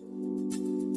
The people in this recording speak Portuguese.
Música